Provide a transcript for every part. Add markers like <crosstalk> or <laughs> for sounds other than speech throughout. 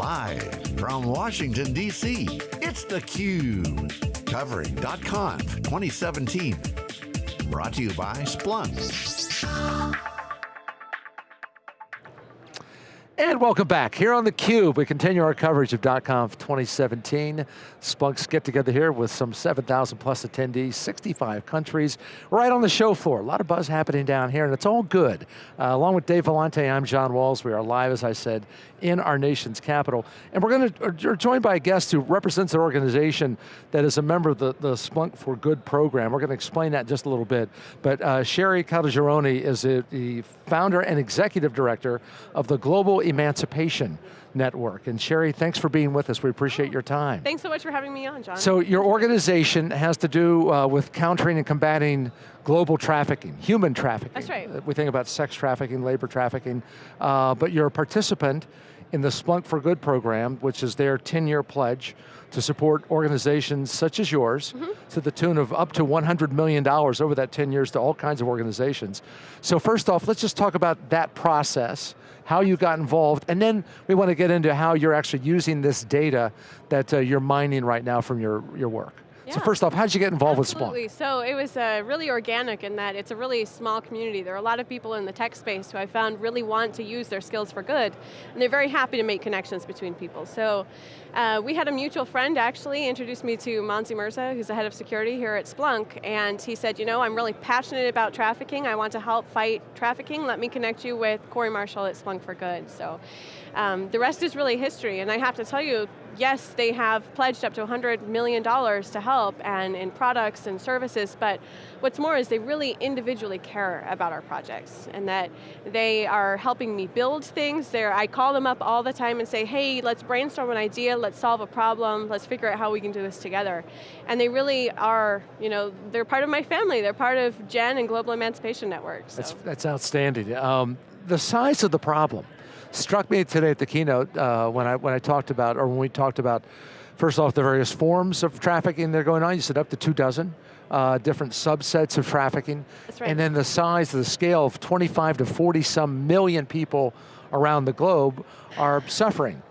Live from Washington, D.C., it's theCUBE. Covering .conf 2017. Brought to you by Splunk. And welcome back. Here on theCUBE, we continue our coverage of .conf 2017. Splunk's get together here with some 7,000 plus attendees, 65 countries, right on the show floor. A lot of buzz happening down here, and it's all good. Uh, along with Dave Vellante, I'm John Walls. We are live, as I said, in our nation's capital. And we're going to, we're joined by a guest who represents an organization that is a member of the, the Splunk for Good program. We're going to explain that just a little bit. But uh, Sherry Caltagirone is a, the founder and executive director of the Global Emancipation Network. And Sherry, thanks for being with us. We appreciate your time. Thanks so much for having me on, John. So your organization has to do uh, with countering and combating global trafficking, human trafficking. That's right. We think about sex trafficking, labor trafficking, uh, but you're a participant in the Splunk for Good program, which is their 10-year pledge to support organizations such as yours mm -hmm. to the tune of up to $100 million over that 10 years to all kinds of organizations. So first off, let's just talk about that process, how you got involved, and then we want to get into how you're actually using this data that uh, you're mining right now from your, your work. Yeah. So first off, how did you get involved Absolutely. with Splunk? So it was uh, really organic in that it's a really small community. There are a lot of people in the tech space who I found really want to use their skills for good, and they're very happy to make connections between people. So uh, we had a mutual friend actually introduce me to Monzy Merza, who's the head of security here at Splunk, and he said, you know, I'm really passionate about trafficking, I want to help fight trafficking, let me connect you with Corey Marshall at Splunk for Good. So um, the rest is really history, and I have to tell you, yes, they have pledged up to $100 million to help and in products and services, but what's more is they really individually care about our projects and that they are helping me build things. They're, I call them up all the time and say, hey, let's brainstorm an idea, let's solve a problem, let's figure out how we can do this together. And they really are, you know, they're part of my family. They're part of GEN and Global Emancipation Network. So. That's, that's outstanding. Um, the size of the problem, struck me today at the keynote uh, when, I, when I talked about, or when we talked about, first off, the various forms of trafficking that are going on. You said up to two dozen. Uh, different subsets of trafficking. Right. And then the size, the scale of 25 to 40 some million people around the globe are suffering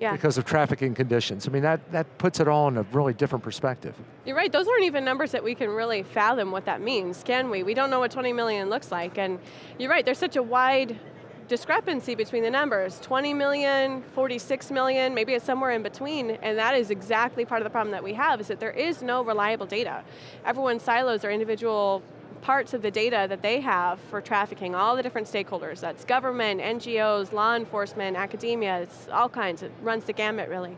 yeah. because of trafficking conditions. I mean, that, that puts it all in a really different perspective. You're right, those aren't even numbers that we can really fathom what that means, can we? We don't know what 20 million looks like, and you're right, there's such a wide discrepancy between the numbers, 20 million, 46 million, maybe it's somewhere in between, and that is exactly part of the problem that we have, is that there is no reliable data. Everyone silos their individual parts of the data that they have for trafficking, all the different stakeholders, that's government, NGOs, law enforcement, academia, it's all kinds, it runs the gamut really.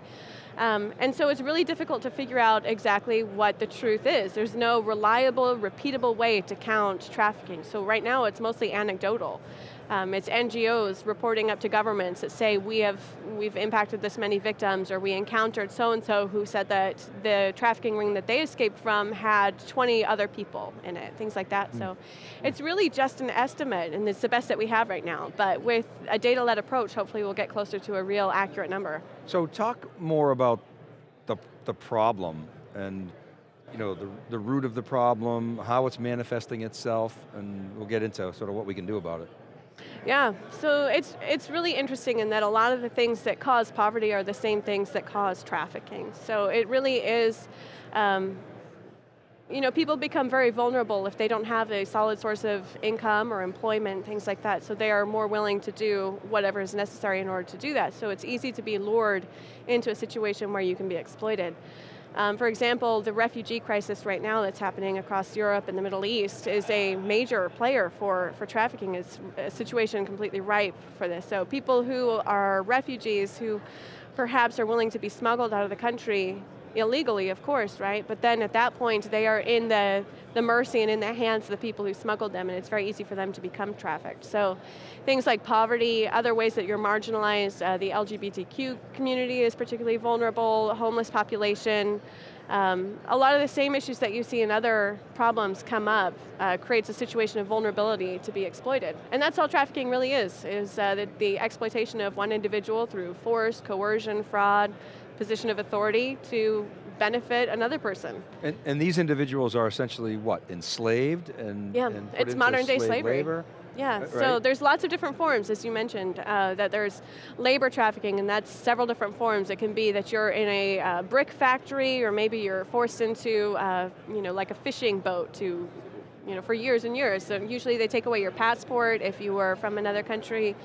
Um, and so it's really difficult to figure out exactly what the truth is. There's no reliable, repeatable way to count trafficking. So right now it's mostly anecdotal. Um, it's NGOs reporting up to governments that say we have, we've impacted this many victims or we encountered so-and-so who said that the trafficking ring that they escaped from had 20 other people in it, things like that. Mm. So it's really just an estimate and it's the best that we have right now. But with a data-led approach, hopefully we'll get closer to a real accurate number. So talk more about the, the problem and you know, the, the root of the problem, how it's manifesting itself, and we'll get into sort of what we can do about it. Yeah, so it's, it's really interesting in that a lot of the things that cause poverty are the same things that cause trafficking. So it really is, um, you know, people become very vulnerable if they don't have a solid source of income or employment, things like that, so they are more willing to do whatever is necessary in order to do that. So it's easy to be lured into a situation where you can be exploited. Um, for example, the refugee crisis right now that's happening across Europe and the Middle East is a major player for, for trafficking. It's a situation completely ripe for this. So people who are refugees who perhaps are willing to be smuggled out of the country illegally, of course, right? But then at that point, they are in the, the mercy and in the hands of the people who smuggled them, and it's very easy for them to become trafficked. So things like poverty, other ways that you're marginalized, uh, the LGBTQ community is particularly vulnerable, homeless population, um, a lot of the same issues that you see in other problems come up, uh, creates a situation of vulnerability to be exploited. And that's all trafficking really is, is uh, the, the exploitation of one individual through force, coercion, fraud, position of authority to benefit another person. And, and these individuals are essentially what, enslaved? And, yeah, and it's modern day slavery. Labor? Yeah, Right? so there's lots of different forms, as you mentioned, uh, that there's labor trafficking, and that's several different forms. It can be that you're in a uh, brick factory, or maybe you're forced into, uh, you know, like a fishing boat to you know, for years and years. So usually they take away your passport if you were from another country.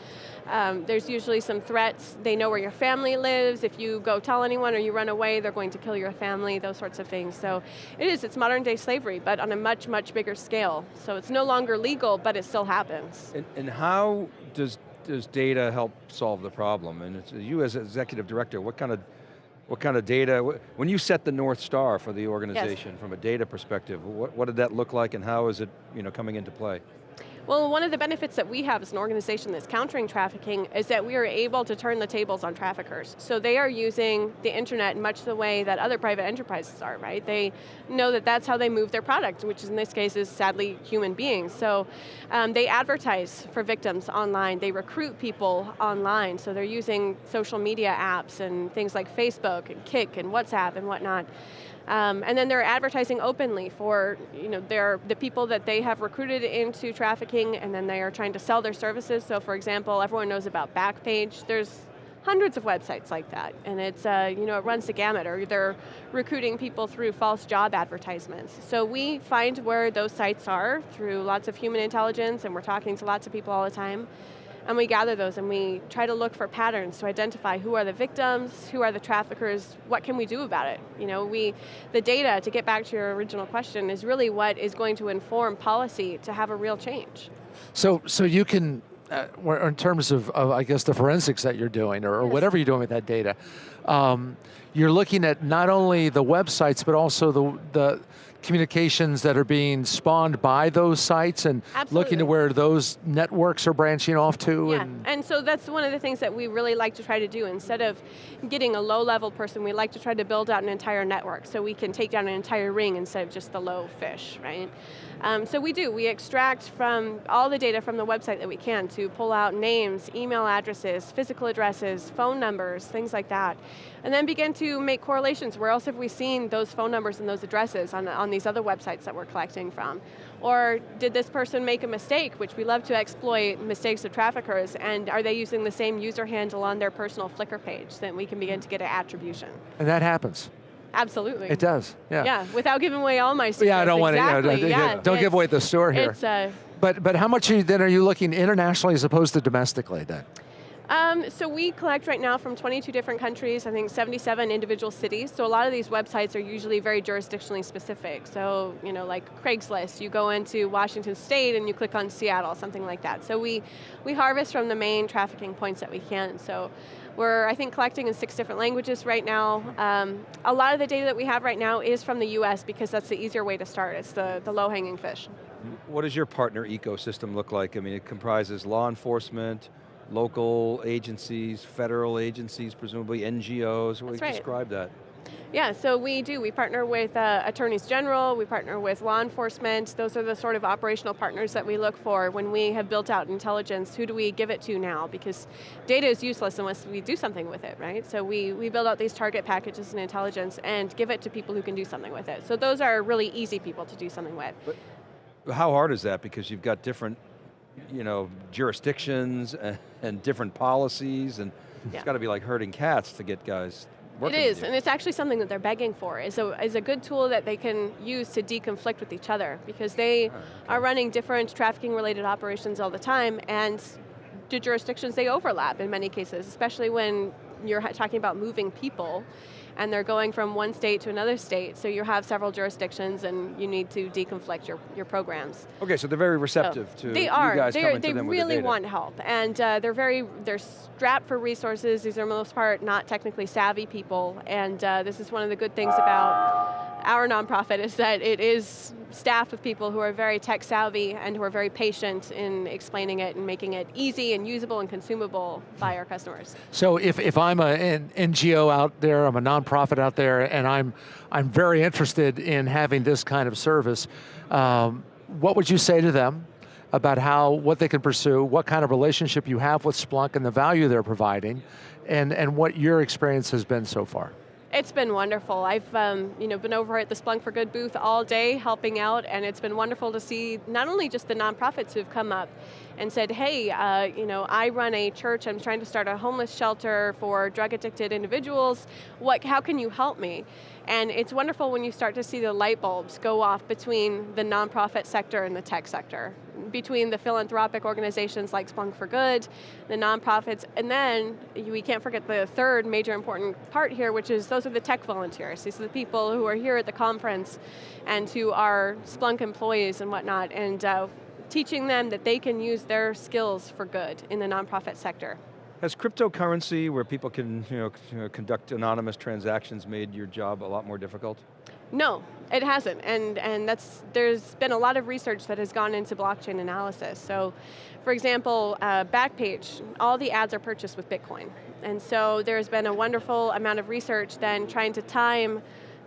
Um, there's usually some threats. They know where your family lives. If you go tell anyone or you run away, they're going to kill your family, those sorts of things. So it is, it's modern day slavery, but on a much, much bigger scale. So it's no longer legal, but it still happens. And, and how does, does data help solve the problem? And you as executive director, what kind of what kind of data, when you set the North Star for the organization yes. from a data perspective, what, what did that look like and how is it you know, coming into play? Well, one of the benefits that we have as an organization that's countering trafficking is that we are able to turn the tables on traffickers. So they are using the internet in much the way that other private enterprises are, right? They know that that's how they move their product, which in this case is sadly human beings. So um, they advertise for victims online, they recruit people online, so they're using social media apps and things like Facebook and Kik and WhatsApp and whatnot. Um, and then they're advertising openly for you know, the people that they have recruited into trafficking and then they are trying to sell their services. So for example, everyone knows about Backpage. There's hundreds of websites like that, and it's, uh, you know, it runs the gamut, or they're recruiting people through false job advertisements. So we find where those sites are through lots of human intelligence, and we're talking to lots of people all the time, and we gather those and we try to look for patterns to identify who are the victims, who are the traffickers, what can we do about it? You know, we, the data, to get back to your original question, is really what is going to inform policy to have a real change. So, so you can, uh, in terms of, of, I guess, the forensics that you're doing, or, or yes. whatever you're doing with that data, um, you're looking at not only the websites, but also the, the communications that are being spawned by those sites and Absolutely. looking to where those networks are branching off to? Yeah, and, and so that's one of the things that we really like to try to do. Instead of getting a low level person, we like to try to build out an entire network so we can take down an entire ring instead of just the low fish, right? Um, so we do, we extract from all the data from the website that we can to pull out names, email addresses, physical addresses, phone numbers, things like that. And then begin to make correlations. Where else have we seen those phone numbers and those addresses on, on these other websites that we're collecting from? Or did this person make a mistake, which we love to exploit mistakes of traffickers, and are they using the same user handle on their personal Flickr page Then we can begin to get an attribution? And that happens. Absolutely. It does, yeah. Yeah, without giving away all my secrets. Yeah, I don't exactly. want to, you know, yeah, don't give away the store here. Uh, but, but how much are you, then are you looking internationally as opposed to domestically then? Um, so we collect right now from 22 different countries, I think 77 individual cities. So a lot of these websites are usually very jurisdictionally specific. So, you know, like Craigslist, you go into Washington State and you click on Seattle, something like that. So we, we harvest from the main trafficking points that we can. So we're, I think, collecting in six different languages right now. Um, a lot of the data that we have right now is from the US because that's the easier way to start. It's the, the low-hanging fish. What does your partner ecosystem look like? I mean, it comprises law enforcement, local agencies, federal agencies, presumably NGOs. What right. describe that? Yeah, so we do. We partner with uh, attorneys general, we partner with law enforcement. Those are the sort of operational partners that we look for when we have built out intelligence. Who do we give it to now? Because data is useless unless we do something with it, right? So we, we build out these target packages and intelligence and give it to people who can do something with it. So those are really easy people to do something with. But how hard is that? Because you've got different you know, jurisdictions and, <laughs> and different policies and yeah. it's got to be like herding cats to get guys working. it is, and it's actually something that they're begging for, is a, is a good tool that they can use to deconflict with each other, because they ah, okay. are running different trafficking related operations all the time, and the jurisdictions, they overlap in many cases, especially when you're talking about moving people and they're going from one state to another state, so you have several jurisdictions and you need to deconflict your, your programs. Okay, so they're very receptive so to they are. you guys they're, coming they to them really the want help, and uh, they're very, they're strapped for resources. These are most part not technically savvy people, and uh, this is one of the good things about our nonprofit is that it is staffed with people who are very tech savvy and who are very patient in explaining it and making it easy and usable and consumable by our customers. So if, if I'm an NGO out there, I'm a nonprofit out there, and I'm, I'm very interested in having this kind of service, um, what would you say to them about how, what they can pursue, what kind of relationship you have with Splunk and the value they're providing, and, and what your experience has been so far? It's been wonderful. I've um, you know, been over at the Splunk for Good booth all day helping out and it's been wonderful to see not only just the nonprofits who've come up and said, hey, uh, you know, I run a church, I'm trying to start a homeless shelter for drug addicted individuals, what, how can you help me? And it's wonderful when you start to see the light bulbs go off between the nonprofit sector and the tech sector, between the philanthropic organizations like Splunk for Good, the nonprofits, and then we can't forget the third major important part here, which is those are the tech volunteers. These are the people who are here at the conference and who are Splunk employees and whatnot, and uh, teaching them that they can use their skills for good in the nonprofit sector. Has cryptocurrency, where people can you know, conduct anonymous transactions, made your job a lot more difficult? No, it hasn't, and, and that's, there's been a lot of research that has gone into blockchain analysis. So, for example, uh, Backpage, all the ads are purchased with Bitcoin. And so there's been a wonderful amount of research then trying to time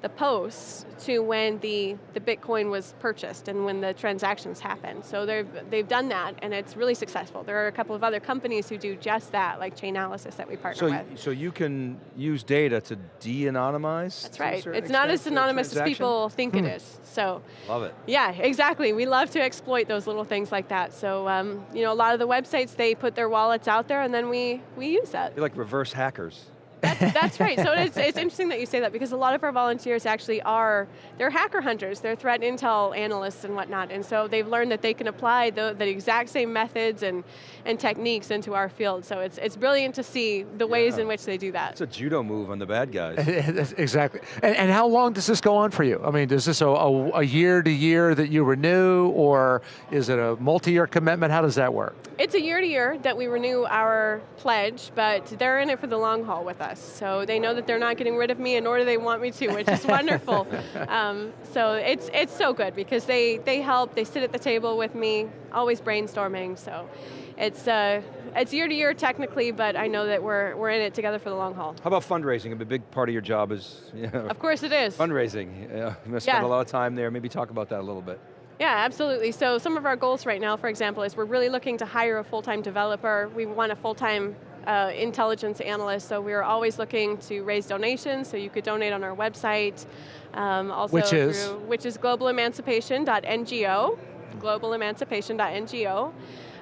the posts to when the, the Bitcoin was purchased and when the transactions happened. So they've, they've done that and it's really successful. There are a couple of other companies who do just that, like Chainalysis that we partner so, with. So you can use data to de-anonymize? That's right. It's not as anonymous as people think hmm. it is. So Love it. Yeah, exactly. We love to exploit those little things like that. So um, you know, a lot of the websites, they put their wallets out there and then we, we use that. You're like reverse hackers. That's, that's right, so it's, it's interesting that you say that because a lot of our volunteers actually are, they're hacker hunters, they're threat intel analysts and whatnot, and so they've learned that they can apply the, the exact same methods and, and techniques into our field, so it's, it's brilliant to see the ways in which they do that. It's a judo move on the bad guys. <laughs> exactly, and, and, how long does this go on for you? I mean, is this a, a, a year to year that you renew, or is it a multi-year commitment? How does that work? It's a year to year that we renew our pledge, but they're in it for the long haul with us us. So they know that they're not getting rid of me and nor do they want me to, which is <laughs> wonderful. Um, so it's, it's so good because they, they help, they sit at the table with me, always brainstorming, so it's, uh, it's year to year technically, but I know that we're, we're in it together for the long haul. How about fundraising? A big part of your job is, you know, Of course it is. Fundraising, yeah, you must spend yeah. a lot of time there. Maybe talk about that a little bit. Yeah, absolutely. So some of our goals right now, for example, is we're really looking to hire a full-time developer. We want a full-time uh, intelligence analyst, so we're always looking to raise donations, so you could donate on our website. Um, also which is? Through, which is globalemancipation.ngo, globalemancipation.ngo.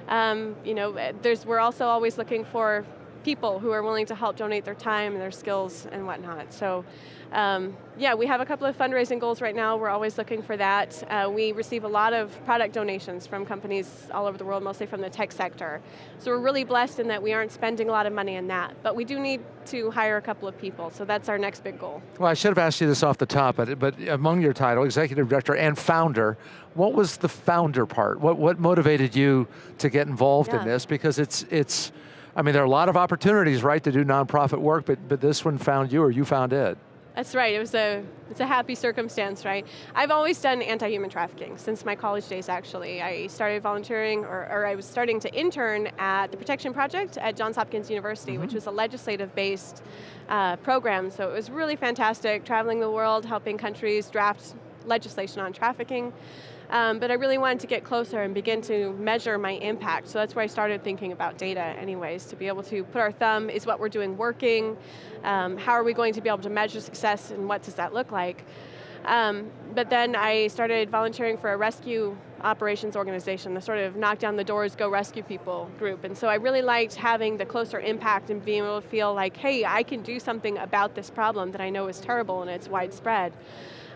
Um, you know, there's, we're also always looking for people who are willing to help donate their time and their skills and whatnot. So um, yeah, we have a couple of fundraising goals right now. We're always looking for that. Uh, we receive a lot of product donations from companies all over the world, mostly from the tech sector. So we're really blessed in that we aren't spending a lot of money in that, but we do need to hire a couple of people, so that's our next big goal. Well, I should have asked you this off the top, but, but among your title, executive director and founder, what was the founder part? What, what motivated you to get involved yeah. in this? Because it's, it's, I mean, there are a lot of opportunities, right, to do nonprofit work, but, but this one found you or you found it. That's right, it was a, it's a happy circumstance, right? I've always done anti-human trafficking, since my college days actually. I started volunteering, or, or, I was starting to intern at the Protection Project at Johns Hopkins University, mm -hmm. which was a legislative-based uh, program, so it was really fantastic, traveling the world, helping countries draft legislation on trafficking. Um, but I really wanted to get closer and begin to measure my impact. So that's where I started thinking about data anyways, to be able to put our thumb, is what we're doing working? Um, how are we going to be able to measure success and what does that look like? Um, but then I started volunteering for a rescue operations organization, the sort of knock down the doors, go rescue people group. And so I really liked having the closer impact and being able to feel like, hey, I can do something about this problem that I know is terrible and it's widespread.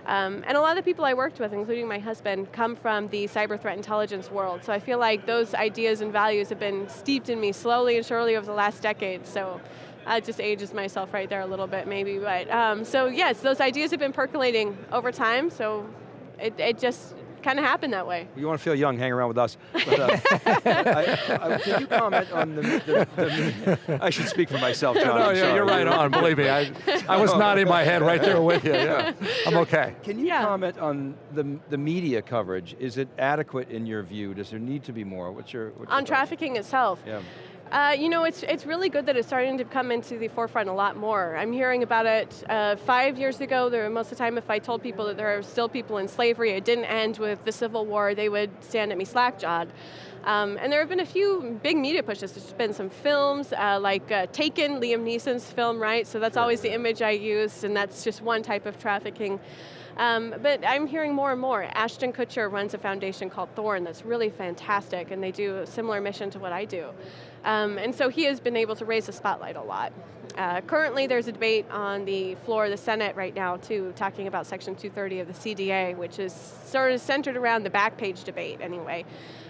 Um, and a lot of the people I worked with, including my husband, come from the cyber threat intelligence world. So I feel like those ideas and values have been steeped in me slowly and surely over the last decade. So I just ages myself right there a little bit maybe. But um, so yes, those ideas have been percolating over time. So it, it just kind of happened that way. You want to feel young, hang around with us. But, uh, I, I, can you comment on the, the, the, I should speak for myself, John. no, yeah, you're right on, believe me. I, I was nodding my head right there with you, yeah. I'm okay. Can you yeah. comment on the, the media coverage? Is it adequate in your view? Does there need to be more? What's your- what's On your trafficking itself? Yeah. Uh, you know, it's, it's really good that it's starting to come into the forefront a lot more. I'm hearing about it uh, five years ago, there, most of the time if I told people that there are still people in slavery, it didn't end with the Civil War, they would stand at me slack-jawed. Um, and there have been a few big media pushes. There's been some films, uh, like uh, Taken, Liam Neeson's film, right? So that's always the image I use, and that's just one type of trafficking. Um, but I'm hearing more and more. Ashton Kutcher runs a foundation called Thorn that's really fantastic, and they do a similar mission to what I do. Um, and so he has been able to raise the spotlight a lot. Uh, currently there's a debate on the floor of the Senate right now too, talking about section 230 of the CDA, which is sort of centered around the Backpage debate anyway.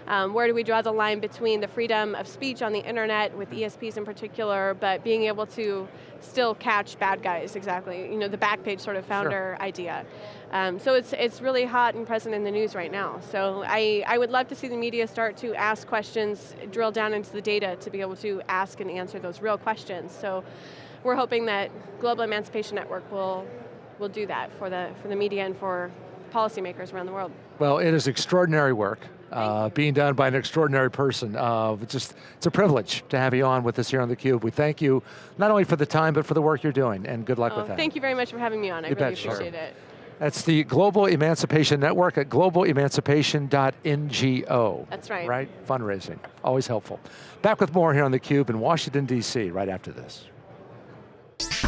Um, where do we draw the line between the freedom of speech on the internet, with ESPs in particular, but being able to still catch bad guys, exactly. You know, the Backpage sort of founder sure. idea. Um, so it's, it's really hot and present in the news right now. So I, I would love to see the media start to ask questions, drill down into the data to be able to ask and answer those real questions. So we're hoping that Global Emancipation Network will, will do that for the, for the media and for policymakers around the world. Well, it is extraordinary work. Uh, being done by an extraordinary person. Uh, it's just, it's a privilege to have you on with us here on theCUBE. We thank you, not only for the time, but for the work you're doing, and good luck oh, with that. Thank you very much for having me on, I you really bet, appreciate sure. it. That's the Global Emancipation Network at globalemancipation.ngo. That's right. Right, fundraising, always helpful. Back with more here on theCUBE in Washington, D.C. right after this. Thank you.